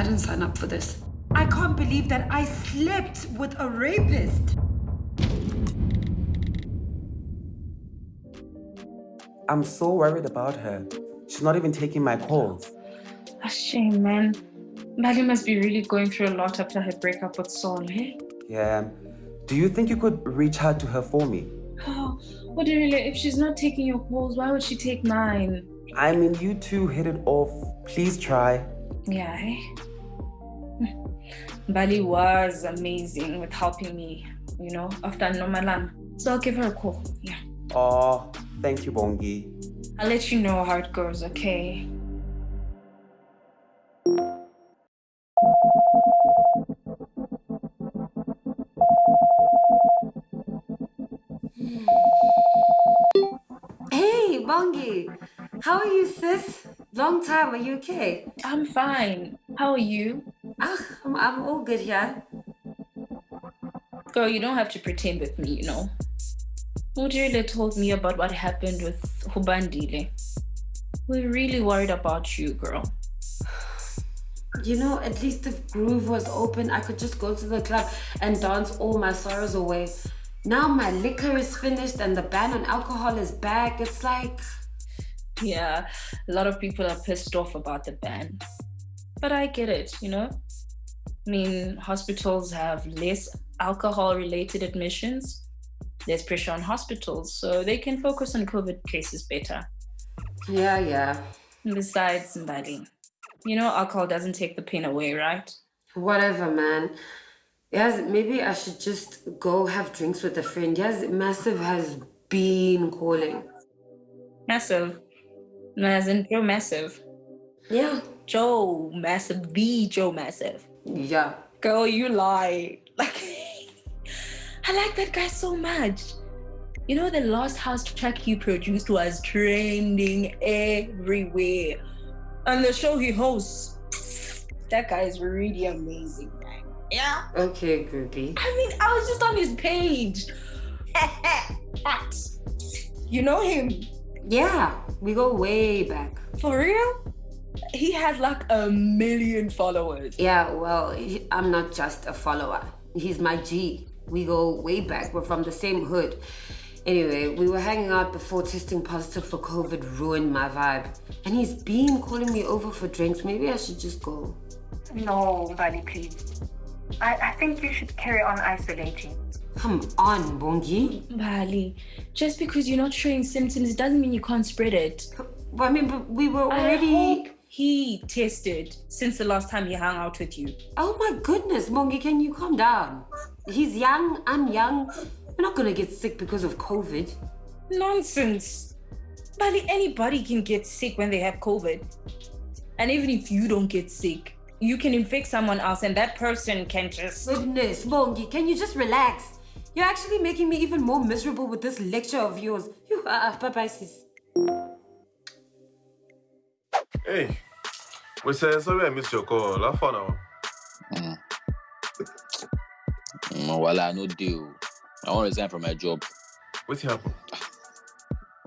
I didn't sign up for this. I can't believe that I slept with a rapist. I'm so worried about her. She's not even taking my calls. A shame, man. Maddie must be really going through a lot after her breakup with Saul, eh? Yeah. Do you think you could reach out to her for me? Oh, what do you really? If she's not taking your calls, why would she take mine? I mean, you two hit it off. Please try. Yeah, eh? Mbali was amazing with helping me, you know, after Nomalan. So I'll give her a call. Yeah. Oh, thank you, Bongi. I'll let you know how it goes, okay? Hey, Bongi. How are you, sis? Long time. Are you okay? I'm fine. How are you? I'm, I'm all good here. Girl, you don't have to pretend with me, you know. Mujile told me about what happened with Hubandile. We're really worried about you, girl. You know, at least if Groove was open, I could just go to the club and dance all my sorrows away. Now my liquor is finished and the ban on alcohol is back. It's like... Yeah, a lot of people are pissed off about the ban. But I get it, you know? I mean, hospitals have less alcohol-related admissions. There's pressure on hospitals, so they can focus on COVID cases better. Yeah, yeah. And besides, Mbali, you know alcohol doesn't take the pain away, right? Whatever, man. Yes, maybe I should just go have drinks with a friend. Yes, Massive has been calling. Massive? As in Joe Massive? Yeah. Joe Massive, the Joe Massive. Yeah. Girl, you lie. Like, I like that guy so much. You know, the last house track he produced was trending everywhere. And the show he hosts, that guy is really amazing, man. Yeah. Okay, groupie. I mean, I was just on his page. You know him? Yeah, we go way back. For real? He has like a million followers. Yeah, well, I'm not just a follower. He's my G. We go way back. We're from the same hood. Anyway, we were hanging out before testing positive for COVID ruined my vibe. And he's been calling me over for drinks. Maybe I should just go. No, Mbali, please. I, I think you should carry on isolating. Come on, Bongi. Mbali, just because you're not showing symptoms doesn't mean you can't spread it. Well, I mean, but we were already... He tested since the last time he hung out with you. Oh my goodness, Bongi, can you calm down? He's young, I'm young. We're not gonna get sick because of COVID. Nonsense. Mbali, anybody can get sick when they have COVID. And even if you don't get sick, you can infect someone else and that person can just... Goodness, Bongi, can you just relax? You're actually making me even more miserable with this lecture of yours. You are, bye-bye, sis. Hey, we say sorry I missed your call. How far now? Mm. Mm, well, I no deal. I want to resign from my job. What happened?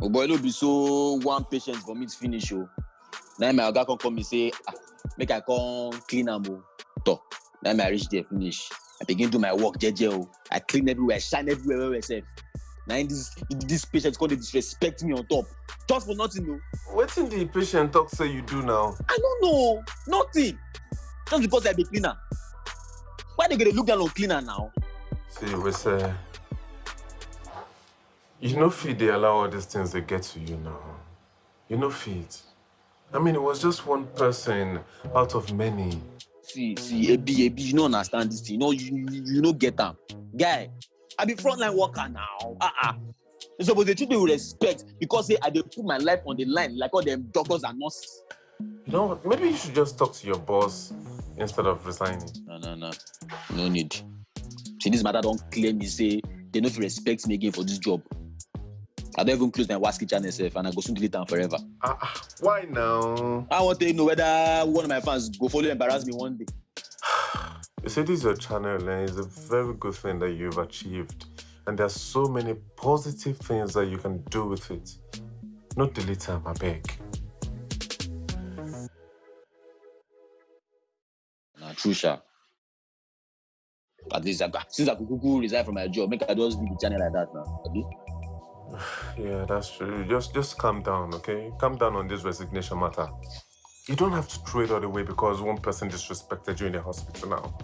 Oh boy, no be so one patient for me to finish. Oh. Now my oga come come me say, ah, make I come clean am oh. Talk. Now I reach there finish. I begin do my work jeje oh. I clean everywhere, I shine everywhere well, Now this this patient come dey disrespect me on top. Just for nothing no. in the patient talk say you do now? I don't know. Nothing. Just because I be cleaner. Why they gonna look down on cleaner now? See, we say you know fit they allow all these things they get to you now. You know fit. I mean, it was just one person out of many. See, see, Ebi, Ebi, you don't understand this thing. You know, you, you, you don't get them. Guy, I be frontline worker now. Uh-uh. You suppose they treat me with respect because say I dey put my life on the line like all them doctors and nurses. You know, maybe you should just talk to your boss instead of resigning. No, no, no. No need. See, this matter don't claim me say they no fit respect me again for this job. I don't even close my WhatsApp channel self and I go soon delete them forever. Uh, why now? I want to know whether one of my fans go follow embarrass me one day. You see, this is your channel and it's a very good thing that you've achieved. And there are so many positive things that you can do with it. Not delete them, I beg. true sha. At least I since I could resign from my job, make I just leave the channel like that now. Abi? Yeah, that's true. Just just calm down, okay? Calm down on this resignation matter. You don't have to throw it all away because one person disrespected you in the hospital now.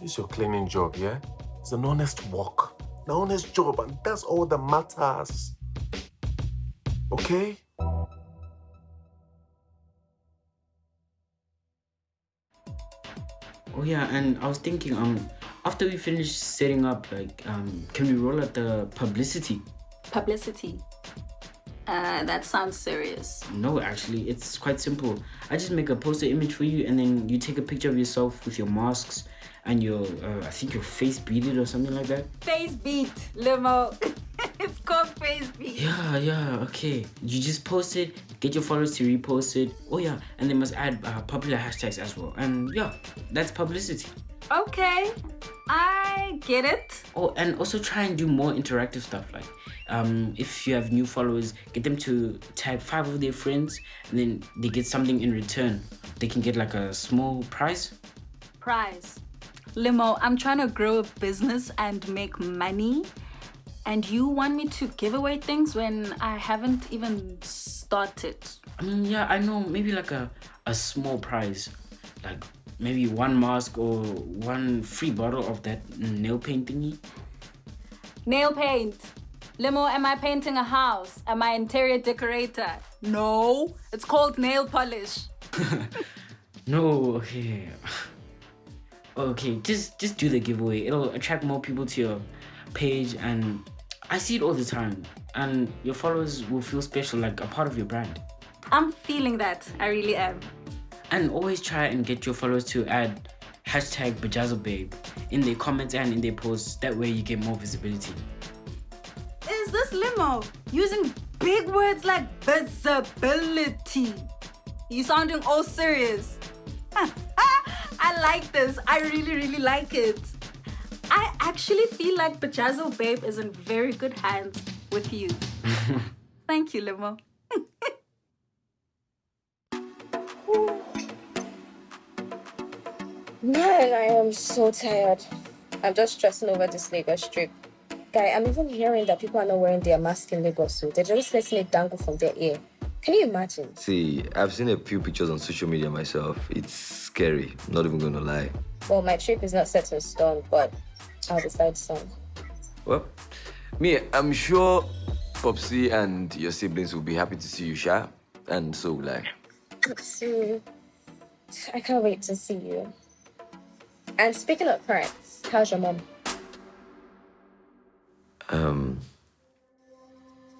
This is your cleaning job, yeah? It's an honest work. An honest job, and that's all that matters. Okay? Oh yeah, and I was thinking, um, after we finish setting up, like, um, can we roll out the publicity? Publicity. Uh, that sounds serious. No, actually, it's quite simple. I just make a poster image for you, and then you take a picture of yourself with your masks and your, uh, I think your face beaded or something like that. Face beat, limo. it's called face. Yeah, yeah, okay. You just post it, get your followers to repost it. Oh yeah, and they must add uh, popular hashtags as well. And yeah, that's publicity. Okay, I get it. Oh, and also try and do more interactive stuff. Like, um, if you have new followers, get them to tag five of their friends, and then they get something in return. They can get like a small prize. Prize. Limo, I'm trying to grow a business and make money. And you want me to give away things when I haven't even started? I mean, yeah, I know. Maybe like a a small prize, like maybe one mask or one free bottle of that nail paint thingy. Nail paint. Limo, am I painting a house? Am I interior decorator? No, it's called nail polish. No, okay. Okay, just just do the giveaway. It'll attract more people to your page and I see it all the time. And your followers will feel special, like a part of your brand. I'm feeling that. I really am. And always try and get your followers to add hashtag Bajazobabe in their comments and in their posts. That way you get more visibility. Is this limo using big words like visibility? You sounding all serious. I like this. I really, really like it. I actually feel like Bajazo Babe is in very good hands with you. Thank you, Limo. Man, I am so tired. I'm just stressing over this Lagos trip. Guy, I'm even hearing that people are not wearing their mask in Lagos, so they're just letting it dangle from their ear. Can you imagine? See, I've seen a few pictures on social media myself. It's scary, not even gonna lie. Well, my trip is not set in stone, but I'll decide soon. Well, me, I'm sure Popsy and your siblings will be happy to see you, Sha. And so will I. So, I can't wait to see you. And speaking of parents, how's your mom? Um,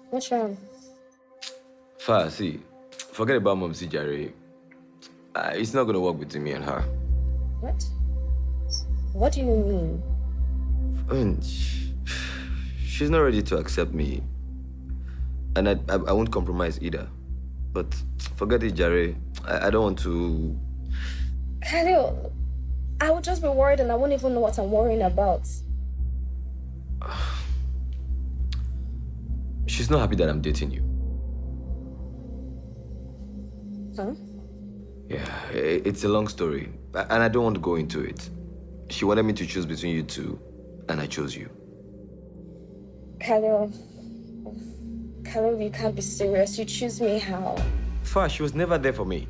What's wrong? Fa, see, forget about Mom C. Jerry. Uh, it's not gonna work between me and her. What? What do you mean? I mean, she's not ready to accept me. And I, I, I won't compromise either. But forget it, Jerry. I, I don't want to. Khalil, I would just be worried and I won't even know what I'm worrying about. She's not happy that I'm dating you. Huh? Yeah, it's a long story, and I don't want to go into it. She wanted me to choose between you two, and I chose you. Khalil, Khalil, you can't be serious. You choose me how? Fa, she was never there for me.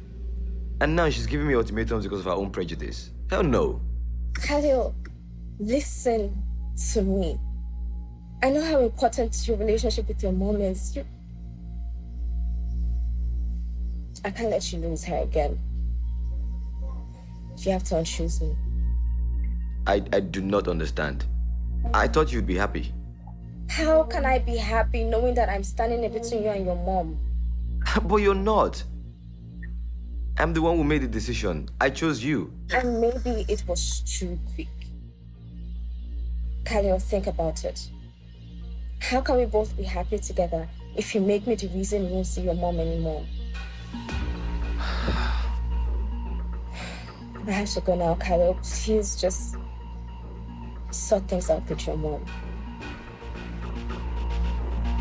And now she's giving me ultimatums because of her own prejudice. Hell no. Khalil, listen to me. I know how important your relationship with your mom is. You... I can't let you lose her again. You have to unchoose me. I, I do not understand. I thought you'd be happy. How can I be happy knowing that I'm standing in between you and your mom? but you're not. I'm the one who made the decision. I chose you. And maybe it was too quick. Khalil, think about it. How can we both be happy together if you make me the reason you won't see your mom anymore? I have to go now, Khalil. Please just sort things out with your mom.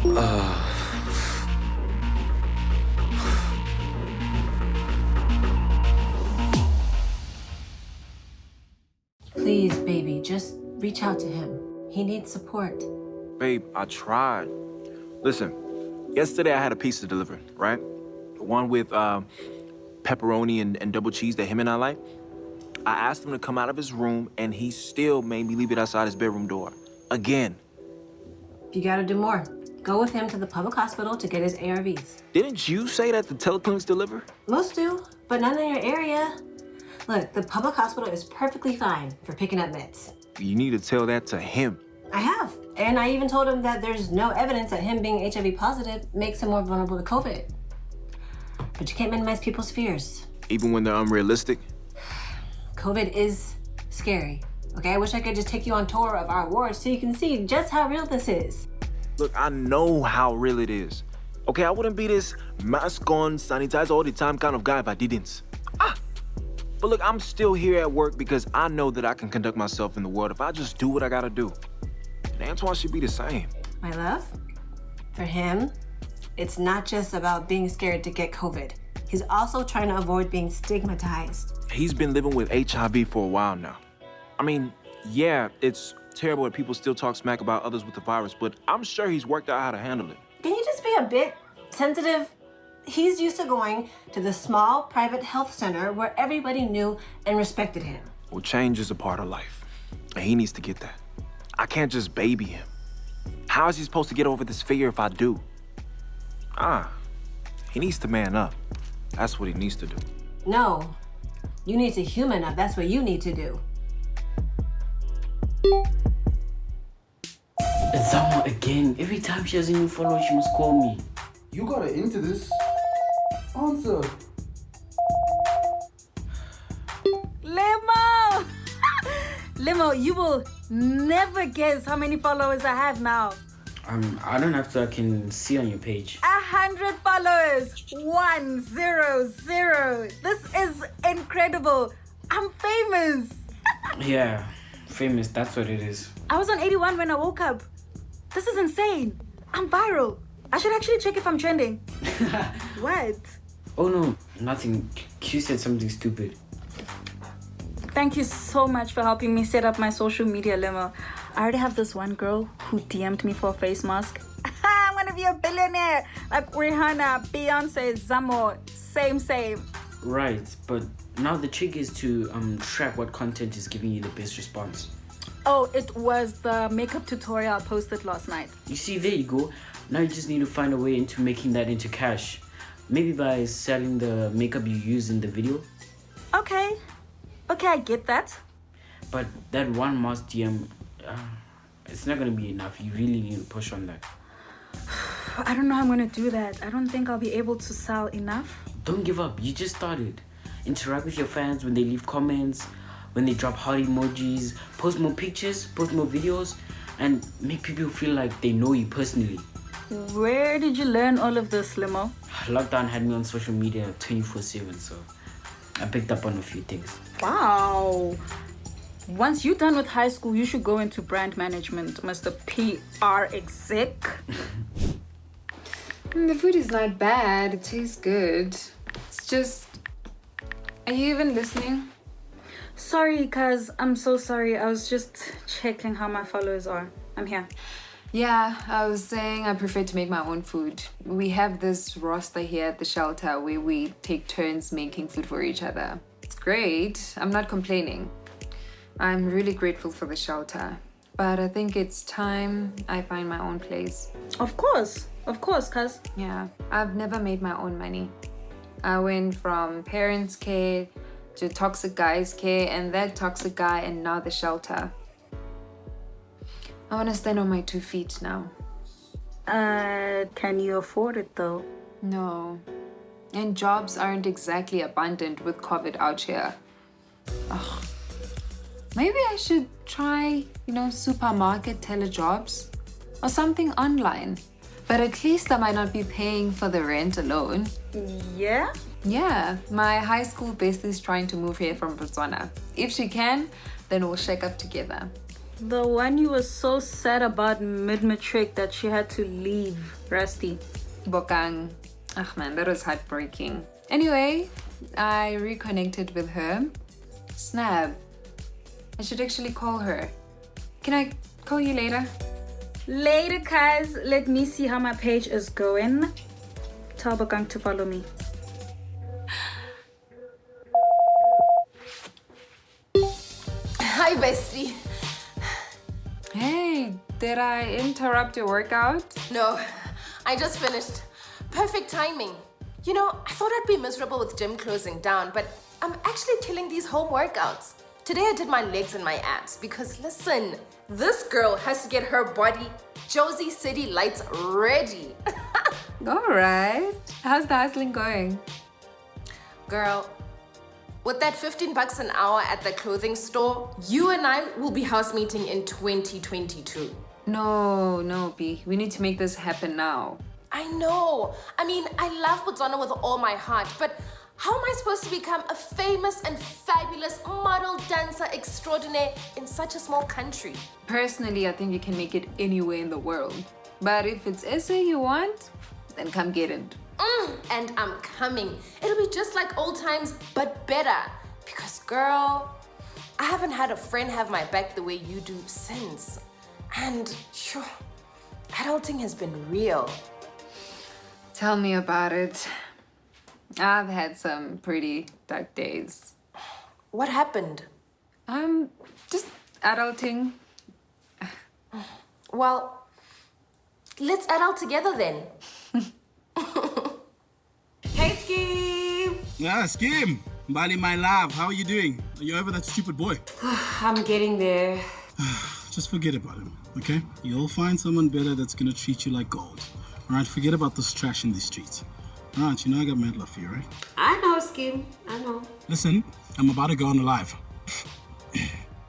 Please, baby, just reach out to him. He needs support. Babe, I tried. Listen, yesterday I had a pizza delivered, right? The one with um, pepperoni and, and double cheese that him and I like. I asked him to come out of his room, and he still made me leave it outside his bedroom door. Again. You gotta do more. Go with him to the public hospital to get his ARVs. Didn't you say that the teleclinics deliver? Most do, but none in your area. Look, the public hospital is perfectly fine for picking up meds. You need to tell that to him. I have. And I even told him that there's no evidence that him being HIV positive makes him more vulnerable to COVID. But you can't minimize people's fears. Even when they're unrealistic? COVID is scary. Okay, I wish I could just take you on tour of our wards so you can see just how real this is. Look, I know how real it is. Okay, I wouldn't be this mask on, sanitize all the time kind of guy if I didn't. Ah! But look, I'm still here at work because I know that I can conduct myself in the world if I just do what I gotta do. And Antoine should be the same. My love, for him, it's not just about being scared to get COVID. He's also trying to avoid being stigmatized. He's been living with HIV for a while now. I mean, yeah, it's terrible that people still talk smack about others with the virus, but I'm sure he's worked out how to handle it. Can you just be a bit sensitive? He's used to going to the small private health center where everybody knew and respected him. Well, change is a part of life, and he needs to get that. I can't just baby him. How is he supposed to get over this fear if I do? Ah, he needs to man up. That's what he needs to do. No, you need to human up. That's what you need to do. Zamo again. Every time she has a new follower, she must call me. You got her into this. Answer. Limo! Limo, you will never guess how many followers I have now. Um, I don't have to. I can see on your page. A hundred followers. One zero zero. This is incredible. I'm famous. Yeah, famous. That's what it is. I was on 81 when I woke up. This is insane. I'm viral. I should actually check if I'm trending. what? Oh no, nothing. Q said something stupid. Thank you so much for helping me set up my social media limo. I already have this one girl who DM'd me for a face mask. I'm gonna be a billionaire like Rihanna, Beyonce, Zamo, same, same. Right, but now the trick is to um track what content is giving you the best response. Oh, it was the makeup tutorial I posted last night. You see, there you go. Now you just need to find a way into making that into cash. Maybe by selling the makeup you use in the video. Okay, okay, I get that. But that one mask DM, uh, it's not gonna be enough. You really need to push on that. I don't know how I'm gonna do that. I don't think I'll be able to sell enough. Don't give up. You just started. Interact with your fans when they leave comments, when they drop heart emojis, post more pictures, post more videos, and make people feel like they know you personally. Where did you learn all of this, Limo? Lockdown had me on social media 24 7, so I picked up on a few things. Wow. Once you're done with high school, you should go into brand management, Mr. PR exec. The food is not bad. It tastes good. It's just. Are you even listening? Sorry, cuz I'm so sorry. I was just checking how my followers are. I'm here. Yeah, I was saying I prefer to make my own food. We have this roster here at the shelter where we take turns making food for each other. It's great. I'm not complaining. I'm really grateful for the shelter. But I think it's time I find my own place. Of course. Of course, cuz. Yeah, I've never made my own money. I went from parents' care to toxic guy's care and that toxic guy and now the shelter. I want to stand on my two feet now. Uh, can you afford it though? No. And jobs aren't exactly abundant with COVID out here. Maybe I should try, you know, supermarket telejobs or something online. But at least I might not be paying for the rent alone. Yeah? Yeah, my high school bestie is trying to move here from Botswana. If she can, then we'll shake up together. The one you were so sad about mid-matric that she had to leave, Rusty. Bokang. Ach man, that was heartbreaking. Anyway, I reconnected with her. Snap. I should actually call her. Can I call you later? Later, guys. Let me see how my page is going. Tell Bokang to follow me. Hi, bestie. Hey, did I interrupt your workout? No, I just finished. Perfect timing. You know, I thought I'd be miserable with gym closing down, but I'm actually killing these home workouts. Today I did my legs and my abs because listen, this girl has to get her body Jozi City lights ready. All right. How's the hustling going? Girl, with that 15 bucks an hour at the clothing store, you and I will be house meeting in 2022. No, no, B. We need to make this happen now. I know. I mean, I love Botswana with all my heart, but how am I supposed to become a famous and fabulous model dancer extraordinaire in such a small country? Personally, I think you can make it anywhere in the world. But if it's SA you want, then come get it. Mm, and I'm coming. It'll be just like old times, but better. Because girl, I haven't had a friend have my back the way you do since. And sure, adulting has been real. Tell me about it. I've had some pretty dark days. What happened? Um, just adulting. Well, let's adult together then. hey, Scheme! Yeah, Skim. Mbali, my love, how are you doing? Are you over that stupid boy? I'm getting there. Just forget about him, okay? You'll find someone better that's gonna treat you like gold. All right, forget about this trash in the streets. Right, you know I got mad love for you, right? I know, Scheme. I know. Listen, I'm about to go on a live.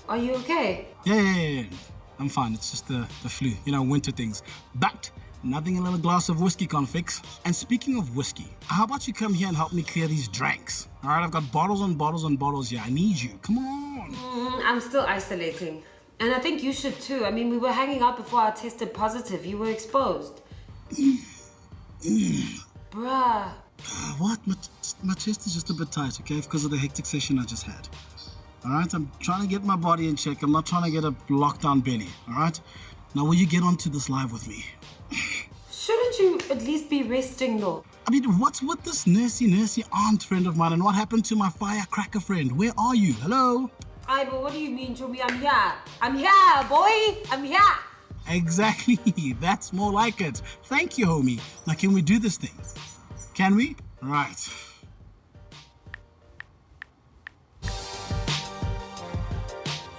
Are you okay? Yeah, yeah, yeah, yeah. I'm fine. It's just the, the flu, you know, winter things. But nothing a little glass of whiskey can't fix. And speaking of whiskey, how about you come here and help me clear these drinks? All right, I've got bottles and bottles and bottles here. I need you. Come on. Mm, I'm still isolating. And I think you should too. I mean, we were hanging out before I tested positive. You were exposed. Bruh. Ah, what? My, my chest is just a bit tight, okay? Because of the hectic session I just had. All right, I'm trying to get my body in check. I'm not trying to get a lockdown belly, all right? Now, will you get onto this live with me? Shouldn't you at least be resting though? I mean, what's with this nursey, nursey aunt friend of mine? And what happened to my firecracker friend? Where are you? Hello? Aye, but what do you mean, Chomi? I'm here. I'm here, boy. I'm here. Exactly. That's more like it. Thank you, homie. Now, can we do this thing? Can we? Right.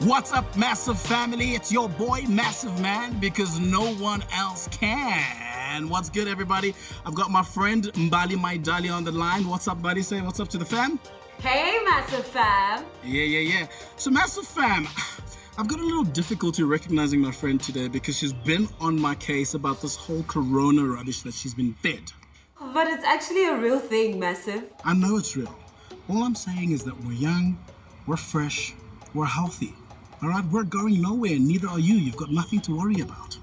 What's up, Massive Family? It's your boy, Massive Man, because no one else can. What's good, everybody? I've got my friend Mbali Maidali on the line. What's up, buddy? Say what's up to the fam. Hey, massive fam. Yeah, yeah, yeah. So, Massive Fam, I've got a little difficulty recognizing my friend today because she's been on my case about this whole corona rubbish that she's been fed. But it's actually a real thing, massive. I know it's real. All I'm saying is that we're young, we're fresh, we're healthy. All right, we're going nowhere, neither are you. You've got nothing to worry about.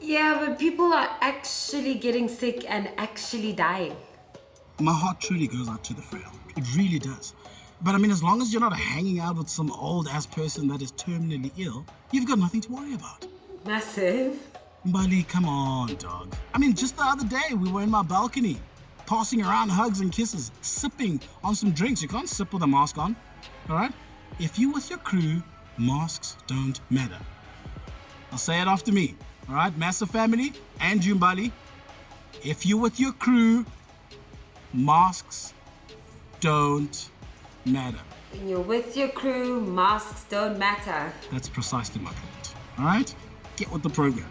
Yeah, but people are actually getting sick and actually dying. My heart truly goes out to the frail. It really does. But I mean, as long as you're not hanging out with some old ass person that is terminally ill, you've got nothing to worry about. Massive. Mbali, come on, dog. I mean, just the other day, we were in my balcony, passing around hugs and kisses, sipping on some drinks. You can't sip with a mask on, all right? If you with your crew, masks don't matter. I'll say it after me, all right? Massive family and Jumbali. If you with your crew, masks don't matter. When you're with your crew, masks don't matter. That's precisely my point, all right? Get with the program.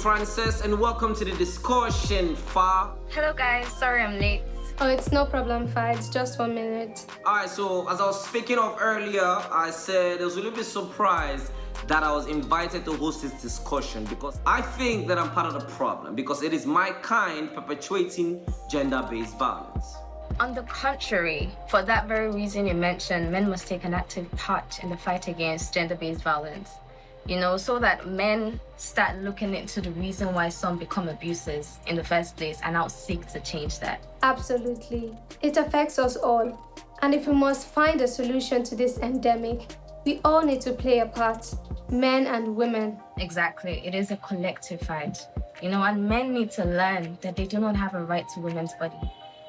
Thank you, Frances, and welcome to the discussion, Fa. Hello, guys. Sorry I'm late. Oh, it's no problem, Fa. It's just one minute. Alright, so as I was speaking of earlier, I said I was a little bit surprised that I was invited to host this discussion because I think that I'm part of the problem because it is my kind perpetuating gender-based violence. On the contrary, for that very reason you mentioned, men must take an active part in the fight against gender-based violence. You know, so that men start looking into the reason why some become abusers in the first place and now seek to change that. Absolutely. It affects us all. And if we must find a solution to this endemic, we all need to play a part, men and women. Exactly. It is a collective fight. You know, and men need to learn that they do not have a right to women's body.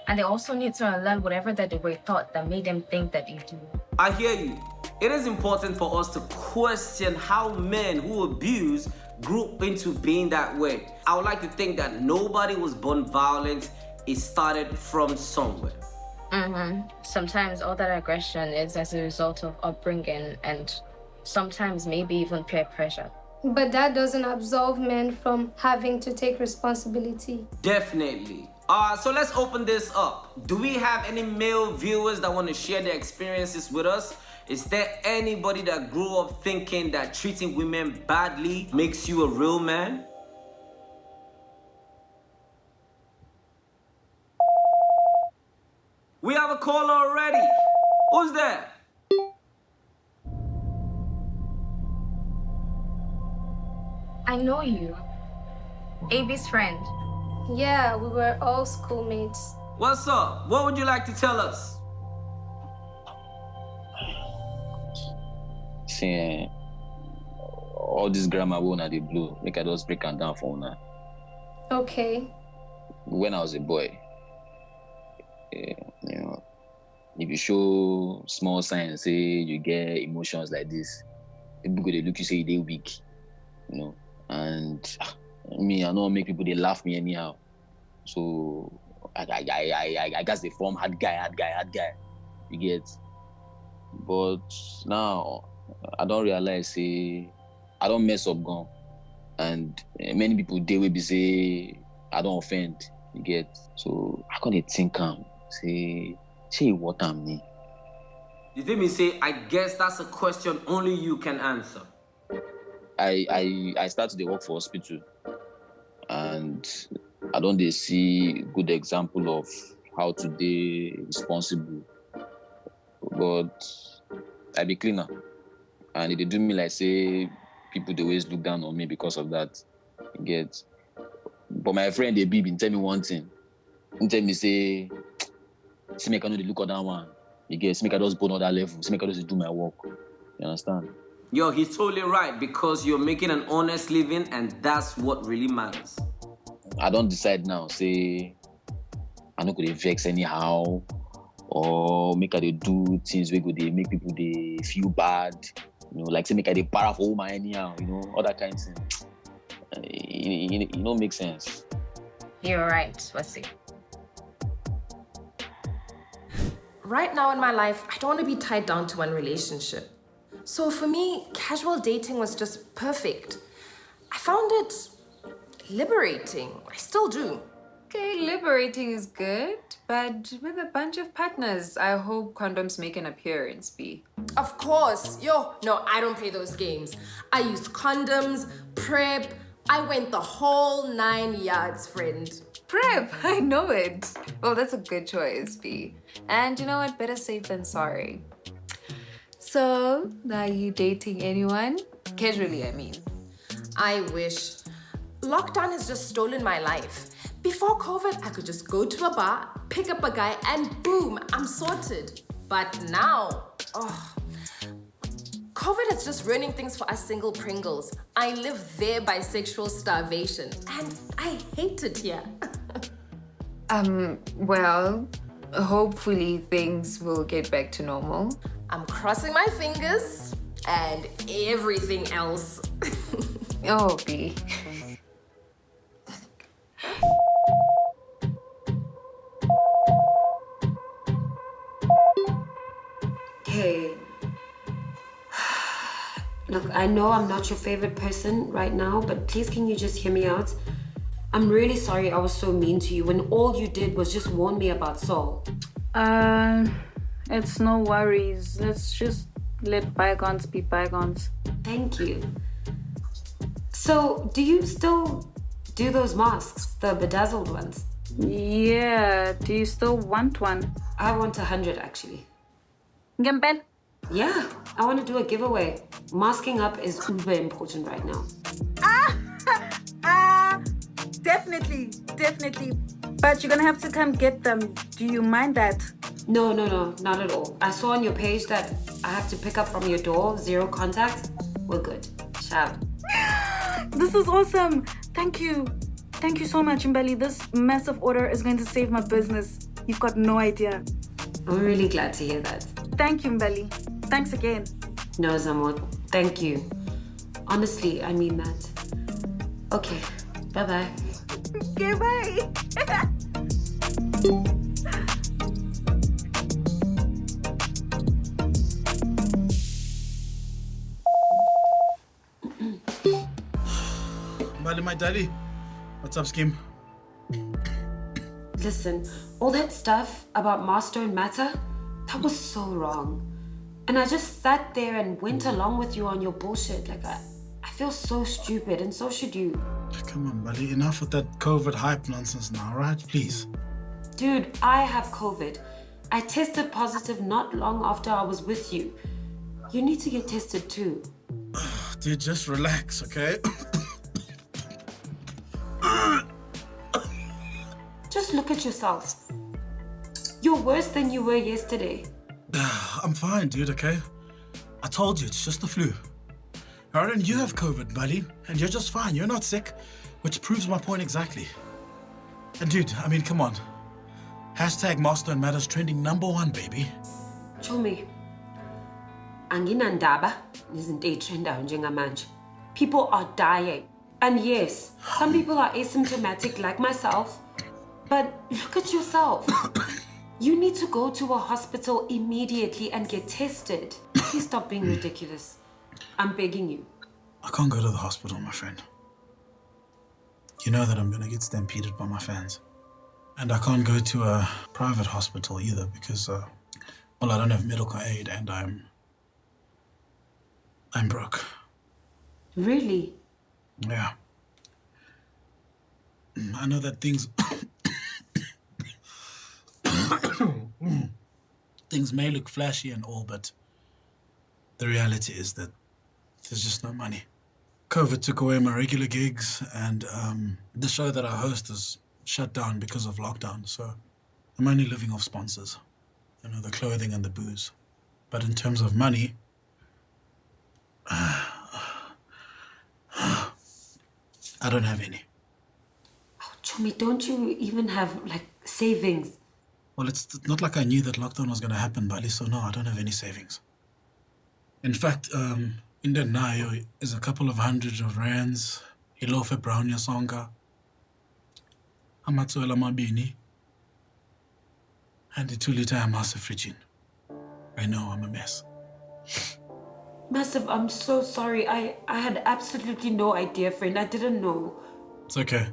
And they also need to unlearn whatever that they were taught that made them think that they do. I hear you. It is important for us to question how men who abuse grew into being that way. I would like to think that nobody was born violent. It started from somewhere. Mm-hmm. Sometimes all that aggression is as a result of upbringing and sometimes maybe even peer pressure. But that doesn't absolve men from having to take responsibility. Definitely. Uh, so let's open this up. Do we have any male viewers that want to share their experiences with us? Is there anybody that grew up thinking that treating women badly makes you a real man? We have a caller already. Who's there? I know you. Avi's friend. Yeah, we were all schoolmates. What's up? What would you like to tell us? All this grammar wey una dey blow, make I just break am down for una. Okay. When I was a boy, eh, you know, if you show small signs say you get emotions like this, people go dey look you say you dey weak, you know. And me, I no wan make people dey laugh me anyhow. So I I I I I, I gats dey form hard guy, hard guy, hard guy. You get. But now I don't realize say I don't mess up gone. And eh, many people they will be say I don't offend. You get. So I come dey think am say shey what I'm ni. You feel me say, I guess that's a question only you can answer. I I I start to dey work for hospital and I don dey see good example of how to dey responsible. But I be cleaner and dey do me like say people they always look down on me because of that. You get. But my friend dey be bin tell me one thing. He tell me say, see I no dey look other one. You get, see make I just go another level, see make I just do my work. You understand? Yo, he's totally right because you're making an honest living and that's what really matters. I don't decide now say I no go dey vex anyhow or make I dey do things wey go dey make people dey feel bad. You know, like say make I dey para for woman anyhow, you know, all that kind of thing. E e- e no make sense. You're right, Wasi. Right now in my life, I don't want to be tied down to one relationship. So for me, casual dating was just perfect. I found it liberating. I still do. Okay, liberating is good, but with a bunch of partners, I hope condoms make an appearance, B. Of course. Yo, no, I don't play those games. I used condoms, PrEP. I went the whole nine yards, friend. PrEP, I know it. Well, that's a good choice, B. And you know what? Better safe than sorry. So, are you dating anyone? Casually, I mean. I wish. Lockdown has just stolen my life. Before COVID, I could just go to a bar, pick up a guy, and boom, I'm sorted. But now, oh, COVID is just ruining things for us single Pringles. I live there by sexual starvation, and I hate it here. Um, well, hopefully things will get back to normal. I'm crossing my fingers and everything else. oh, B. I know I'm not your favorite person right now, but please can you just hear me out? I'm really sorry I was so mean to you when all you did was just warn me about Saul. Uh, it's no worries. Let's just let bygones be bygones. Thank you. So, do you still do those masks, the bedazzled ones? Yeah, do you still want one? I want a hundred actually. Gembel? Yeah, I want to do a giveaway. Masking up is uber important right now. Ah! ah! Definitely, definitely. But you're gonna have to come get them. Do you mind that? No, no, no, not at all. I saw on your page that I have to pick up from your door, zero contact. We're good. Ciao. This is awesome. Thank you. Thank you so much, Mbali. This massive order is going to save my business. You've got no idea. I'm really glad to hear that. Thank you, Mbali. Thanks again. No, Zamot. Thank you. Honestly, I mean that. Okay. Bye-bye. Okay, bye. Mbali, my daddy. What's up, Skim? Listen, all that stuff about Master and Matter, that was so wrong. And I just sat there and went mm. along with you on your bullshit. Like, I, I feel so stupid, and so should you. Come on, buddy. Enough with that COVID hype nonsense now, right? Please. Dude, I have COVID. I tested positive not long after I was with you. You need to get tested too. Dude, just relax, okay? Just look at yourself. You're worse than you were yesterday. I'm fine, dude, okay? I told you, it's just the flu. And you have COVID, buddy, and you're just fine. You're not sick, which proves my point exactly. And dude, I mean, come on. Hashtag Master and Matters trending number one, baby. Chomi, anginandaba nezinto ey'trendayo njengamanje. People are dying. And yes, some people are asymptomatic like myself, but look at yourself. You need to go to a hospital immediately and get tested. Please stop being ridiculous. I'm begging you. I can't go to the hospital, my friend. You know that I'm gonna get stampeded by my fans. And I can't go to a private hospital either because, uh, well, I don't have medical aid and I'm. I'm broke. Really? Yeah. Mm, I know that things. things may look flashy and all, but the reality is that there's just no money. COVID took away my regular gigs, and um, the show that I host is shut down because of lockdown. So I'm only living off sponsors, you know, the clothing and the booze. But in terms of money, I don't have any. Chomi, don't you even have like savings? Well, it's not like I knew that lockdown was going to happen, Mbali, so no, I don't have any savings. In fact, um, in the Nayo is a couple of hundreds of rands, ilofe brown yasonga, amatswela mabini, and the two liter amasa frigin. I know I'm a mess. Massive, I'm so sorry. I, I had absolutely no idea, friend. I didn't know. It's okay.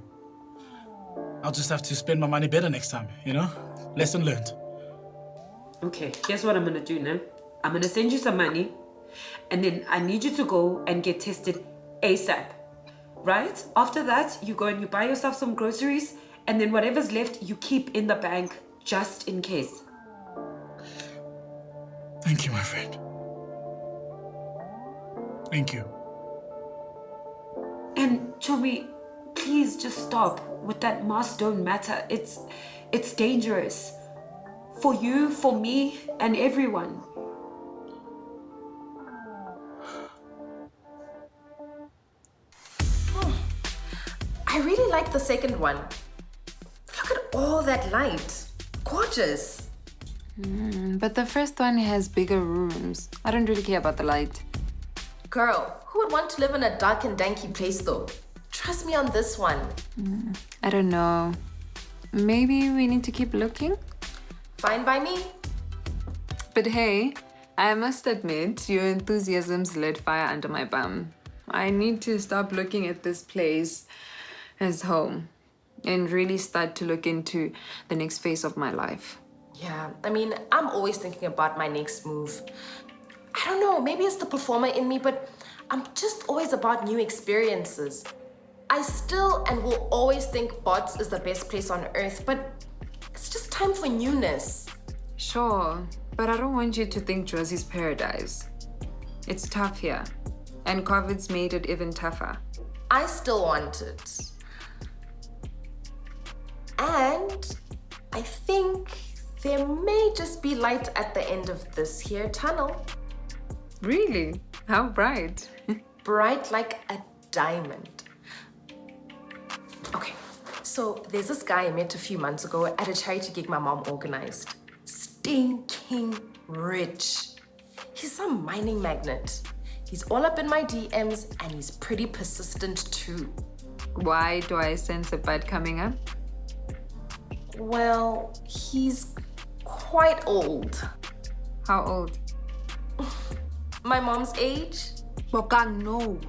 I'll just have to spend my money better next time, you know? Lesson learned. Okay, guess what I'm gonna do now? I'm gonna send you some money, and then I need you to go and get tested ASAP. Right? After that, you go and you buy yourself some groceries, and then whatever's left, you keep in the bank just in case. Thank you, my friend. Thank you. And Chomi, please just stop with that mask don't matter. It's it's dangerous. For you, for me, and everyone. I really like the second one. Look at all that light. Gorgeous. Mm, but the first one has bigger rooms. I don't really care about the light. Girl, who would want to live in a dark and danky place though? Trust me on this one. Mm, I don't know. Maybe we need to keep looking? Fine by me. But hey, I must admit, your enthusiasm's lit fire under my bum. I need to stop looking at this place as home. and really start to look into the next phase of my life. Yeah, I mean, I'm always thinking about my next move. I don't know, maybe it's the performer in me, but I'm just always about new experiences. I still and will always think Bots is the best place on earth, but it's just time for newness. Sure, but I don't want you to think Jozi's paradise. It's tough here, and COVID's made it even tougher. I still want it. And I think there may just be light at the end of this here tunnel. Really? How bright? bright like a diamond. Okay, so there's this guy I met a few months ago at a charity gig my mom organized. Stinking rich. He's some mining magnet. He's all up in my DMs and he's pretty persistent too. Why do I sense a bud coming up? Well, he's quite old. How old? My mom's age. Bokang, no.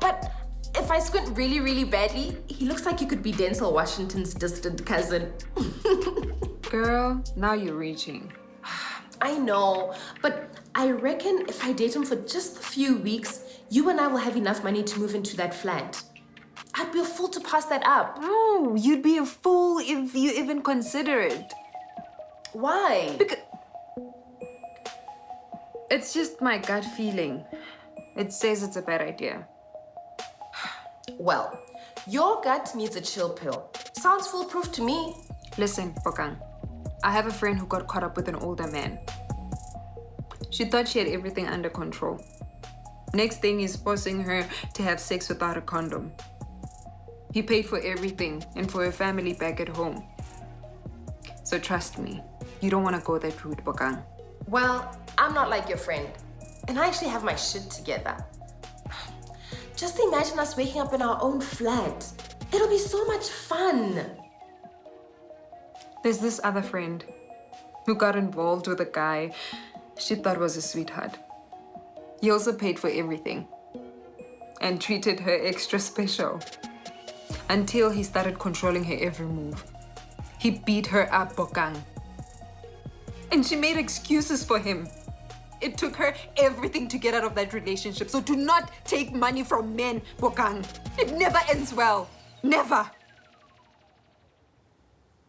But if I squint really, really badly, he looks like he could be Denzel Washington's distant cousin. Girl, now you're reaching. I know, but I reckon if I date him for just a few weeks, you and I will have enough money to move into that flat. I'd be a fool to pass that up. No, you'd be a fool if you even consider it. Why? Because it's just my gut feeling. It says it's a bad idea. Well, your gut needs a chill pill. Sounds foolproof to me. Listen, Bokang. I have a friend who got caught up with an older man. She thought she had everything under control. Next thing is forcing her to have sex without a condom. He paid for everything and for her family back at home. So trust me, you don't want to go that route, Bokang. Well, I'm not like your friend. And I actually have my shit together. Just imagine us waking up in our own flat. It'll be so much fun. There's this other friend who got involved with a guy she thought was a sweetheart. He also paid for everything and treated her extra special until he started controlling her every move. He beat her up, Bokang. And she made excuses for him. It took her everything to get out of that relationship. So do not take money from men, Bokang. It never ends well. Never.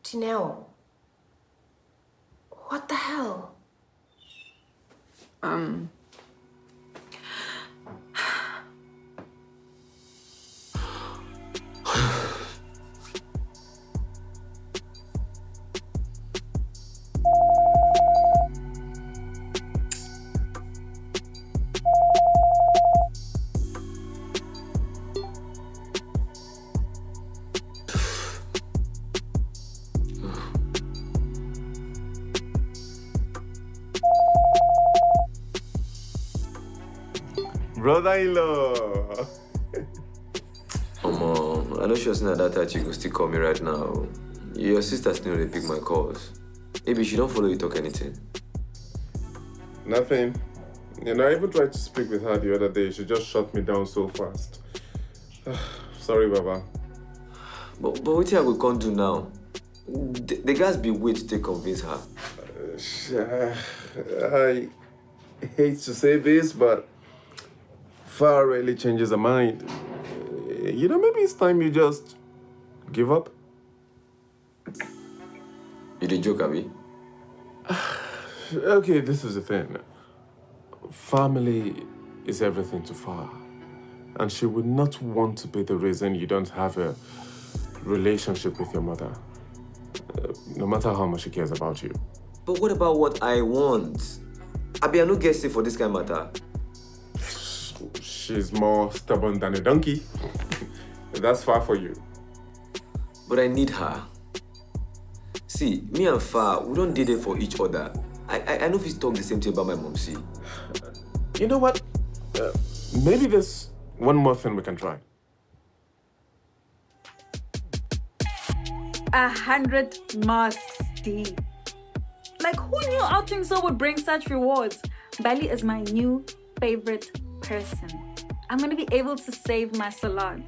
Dineo, what the hell? Um, Brother-in-law. Mom, I know she was not that tight. She could still call me right now. Your sister still they pick my calls. Maybe she don't follow you talk anything. Nothing. You know, I even tried to speak with her the other day. She just shut me down so fast. Sorry, Baba. But, but what I we can't do now? The, the guys be wait to convince her. Uh, I hate to say this, but Far rarely changes her mind. You know, maybe it's time you just give up. You did joke, Abby? okay, this is the thing. Family is everything to Far. And she would not want to be the reason you don't have a relationship with your mother. Uh, no matter how much she cares about you. But what about what I want? Abi, I no get for this kind of matter she's more stubborn than a donkey. That's far for you. But I need her. See, me and Far, we don't did it for each other. I, I, I know if he's talk the same thing about my mom, see. You know what? Uh, maybe there's one more thing we can try. A hundred masks, D. Like, who knew outing so would bring such rewards? Mbali is my new favorite person. I'm gonna be able to save my salon.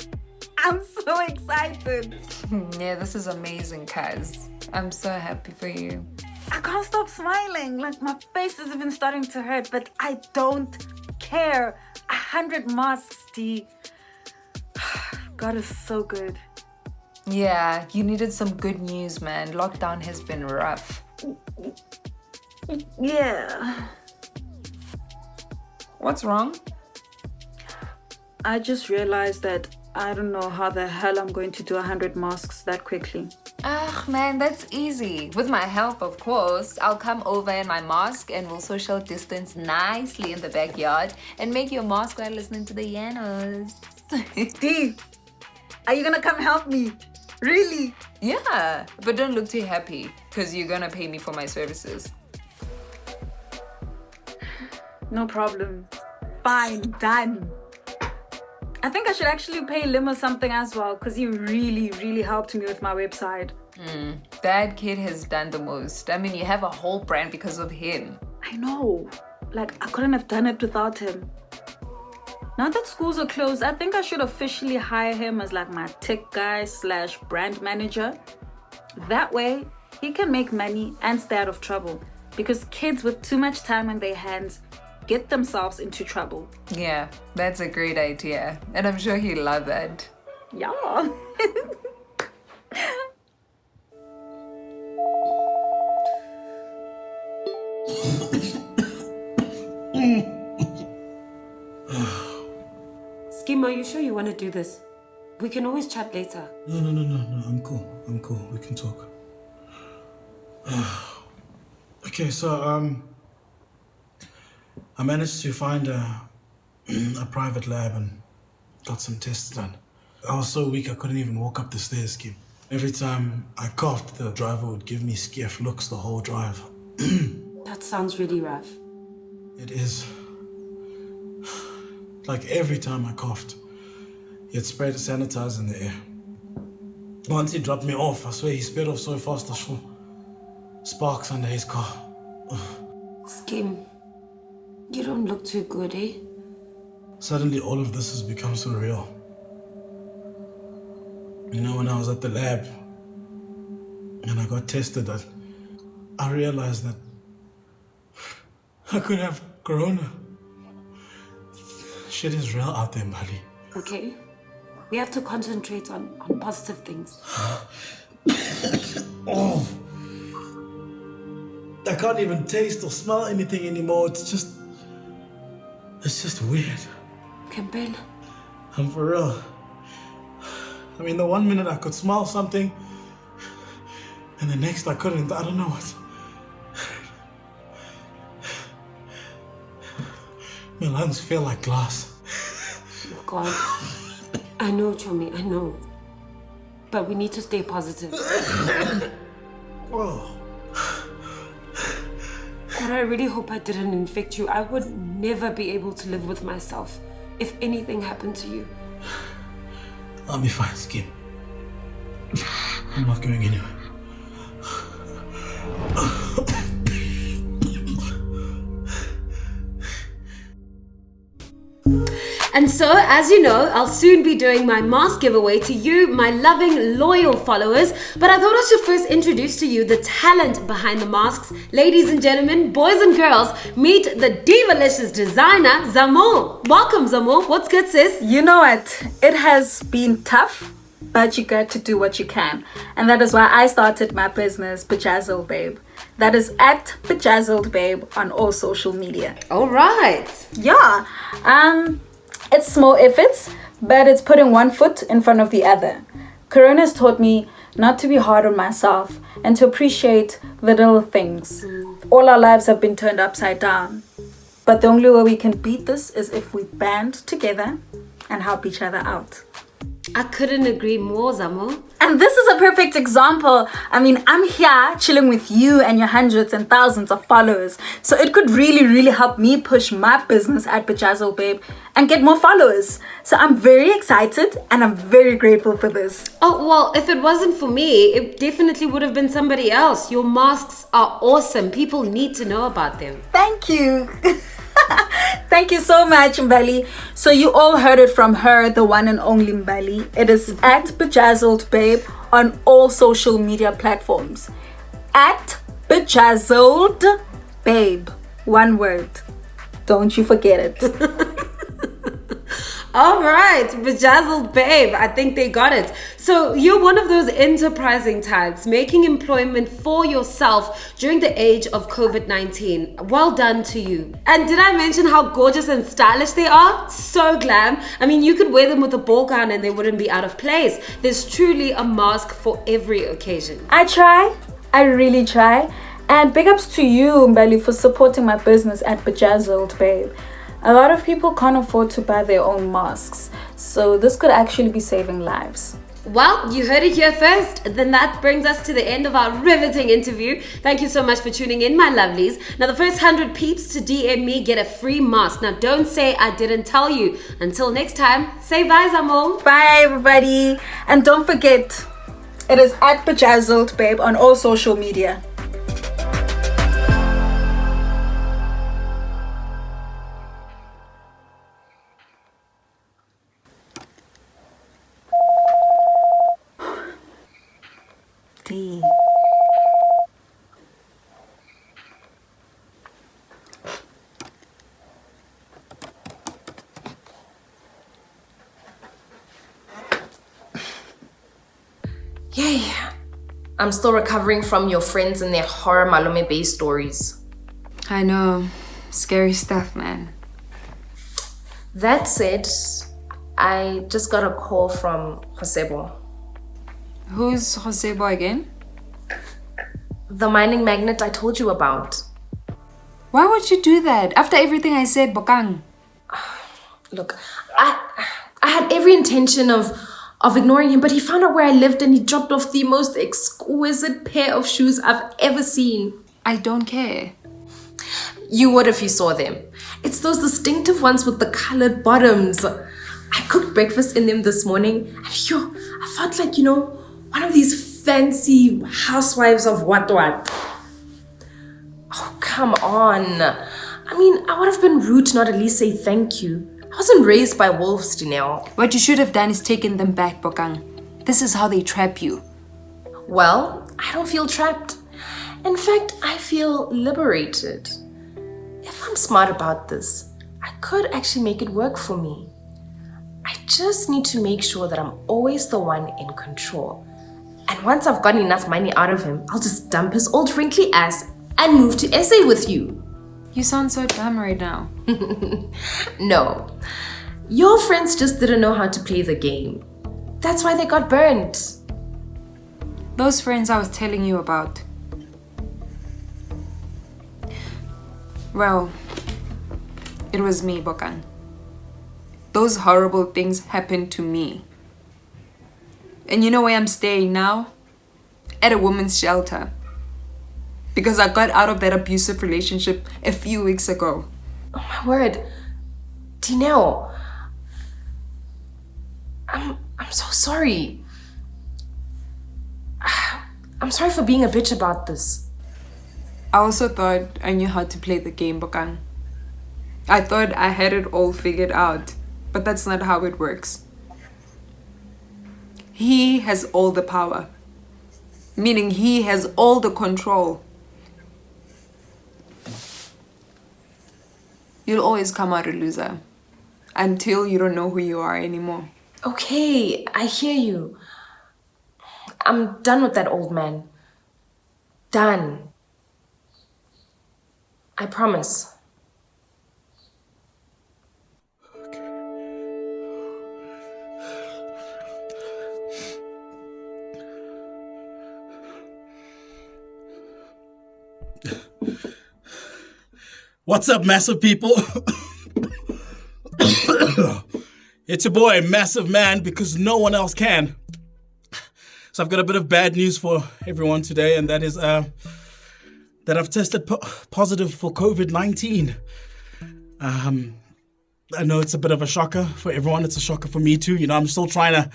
I'm so excited. Yeah, this is amazing, Kaz. I'm so happy for you. I can't stop smiling. Like my face is even starting to hurt, but I don't care. A hundred masks, D. God is so good. Yeah, you needed some good news, man. Lockdown has been rough. Yeah. What's wrong? I just realized that I don't know how the hell I'm going to do a hundred masks that quickly. Ah, man, that's easy. With my help, of course. I'll come over in my mask and we'll social distance nicely in the backyard and make your mask while listening to the Yanos. D, are you gonna come help me? Really? Yeah, but don't look too happy because you're gonna pay me for my services. No problem. Fine, done. I think I should actually pay Limo something as well because he really, really helped me with my website. Hmm, that kid has done the most. I mean, you have a whole brand because of him. I know. Like, I couldn't have done it without him. Now that schools are closed, I think I should officially hire him as like my tech guy slash brand manager. That way, he can make money and stay out of trouble. Because kids with too much time on their hands get themselves into trouble. Yeah, that's a great idea. And I'm sure he'll love that. Yeah. Skim, are you sure you want to do this? We can always chat later. No, no, no, no, no. I'm cool. I'm cool. We can talk. okay, so um, I managed to find a a private lab and got some tests done. I was so weak I couldn't even walk up the stairs, Kim. Every time I coughed, the driver would give me skiff looks the whole drive. That sounds really rough. It is. Like every time I coughed, he'd spray the sanitizer in the air. Once he dropped me off, I swear he sped off so fast I saw sparks under his car. Skim, you don't look too good, eh? Suddenly all of this has become so real. You know, when I was at the lab and I got tested, I, I realized that I could have corona. Shit is real out there, Mali. Okay? We have to concentrate on, on positive things. Oh. I can't even taste or smell anything anymore. It's just. It's just weird. Campbell, I'm for real. I mean, the one minute I could smell something, and the next I couldn't. I don't know what. My lungs feel like glass. oh God. I know, Chomi, I know. But we need to stay positive. Oh. God, I really hope I didn't infect you. I would never be able to live with myself if anything happened to you. I'll be fine, Skin. I'm not going anywhere. And so, as you know, I'll soon be doing my mask giveaway to you, my loving, loyal followers. But I thought I should first introduce to you the talent behind the masks. Ladies and gentlemen, boys and girls, meet the Divalicious designer, Zamo. Welcome, Zamo. What's good, sis? You know what? It has been tough, but you got to do what you can. And that is why I started my business, Bejazzled Babe. That is at Bejazzled Babe on all social media. All right. Yeah. Um, it's small efforts, but it's putting one foot in front of the other. Corona has taught me not to be hard on myself and to appreciate the little things. All our lives have been turned upside down. But the only way we can beat this is if we band together and help each other out. I couldn't agree more, Zamo. And this is a perfect example. I mean, I'm here chilling with you and your hundreds and thousands of followers. So it could really, really help me push my business at Bejazzle Babe and get more followers. So I'm very excited and I'm very grateful for this. Oh, well, if it wasn't for me, it definitely would have been somebody else. Your masks are awesome. People need to know about them. Thank you. Thank you so much, Mbali. So you all heard it from her, the one and only Mbali. It is at Bejazzled Babe on all social media platforms. At Bejazzled Babe. One word. Don't you forget it. All right, bejazzled babe. I think they got it. So you're one of those enterprising types making employment for yourself during the age of COVID 19. Well done to you. And did I mention how gorgeous and stylish they are? So glam. I mean, you could wear them with a ball gown and they wouldn't be out of place. There's truly a mask for every occasion. I try. I really try. And big ups to you, Mbali, for supporting my business at Bejazzled Babe. A lot of people can't afford to buy their own masks, so this could actually be saving lives. Well, you heard it here first. Then that brings us to the end of our riveting interview. Thank you so much for tuning in, my lovelies. Now, the first 100 peeps to DM me get a free mask. Now, don't say I didn't tell you. Until next time, say bye, Zamo. Bye, everybody. And don't forget, it is at Bejazzled Babe on all social media. I'm still recovering from your friends and their horror Malome Bay stories. I know. Scary stuff, man. That said, I just got a call from Josebo. Who's Josebo again? The mining magnate I told you about. Why would you do that? After everything I said, Bokang. Look, I I had every intention of of ignoring him, but he found out where I lived and he dropped off the most exquisite pair of shoes I've ever seen. I don't care. You would if you saw them. It's those distinctive ones with the colored bottoms. I cooked breakfast in them this morning and yo, I felt like, you know, one of these fancy housewives of what what. Oh, come on. I mean, I would have been rude to not at least say thank you. I wasn't raised by wolves, Dineo. What you should have done is taken them back, Bokang. This is how they trap you. Well, I don't feel trapped. In fact, I feel liberated. If I'm smart about this, I could actually make it work for me. I just need to make sure that I'm always the one in control. And once I've gotten enough money out of him, I'll just dump his old wrinkly ass and move to SA with you. You sound so dumb right now. no. Your friends just didn't know how to play the game. That's why they got burnt. Those friends I was telling you about. Well, it was me, Bokang. Those horrible things happened to me. And you know where I'm staying now? At a woman's shelter. Because I got out of that abusive relationship a few weeks ago. Oh my word. Dineo. I'm I'm so sorry. I'm sorry for being a bitch about this. I also thought I knew how to play the game, Bokang. I thought I had it all figured out, but that's not how it works. He has all the power, meaning he has all the control. You'll always come out a loser until you don't know who you are anymore. Okay, I hear you. I'm done with that old man. Done. I promise. What's up, massive people? it's your boy, Massive Man, because no one else can. So I've got a bit of bad news for everyone today, and that is uh, that I've tested po positive for COVID-19. Um, I know it's a bit of a shocker for everyone. It's a shocker for me too. You know, I'm still trying to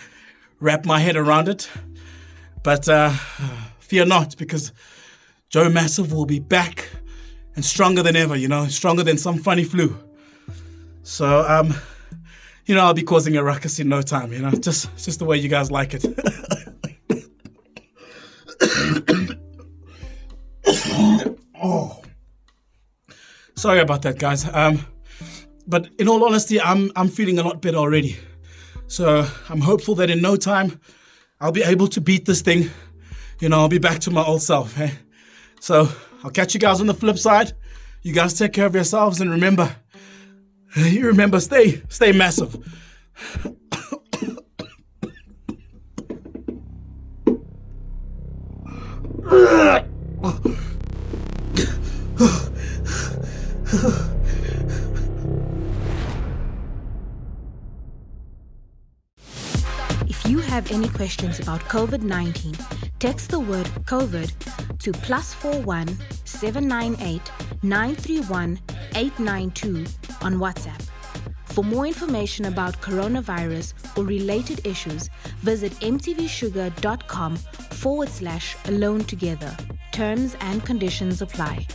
wrap my head around it. But uh, fear not, because Joe Massive will be back and stronger than ever, you know, stronger than some funny flu. So, um, you know, I'll be causing a ruckus in no time, you know, just, just the way you guys like it. oh. Sorry about that, guys. Um, but in all honesty, I'm, I'm feeling a lot better already. So I'm hopeful that in no time, I'll be able to beat this thing. You know, I'll be back to my old self. Eh? So I'll catch you guys on the flip side. You guys take care of yourselves and remember, you remember, stay, stay massive. If you have any questions about COVID 19, text the word COVID to plus 41 798 931 892 on WhatsApp. For more information about coronavirus or related issues, visit mtvshuga.com forward slash alone together. Terms and conditions apply.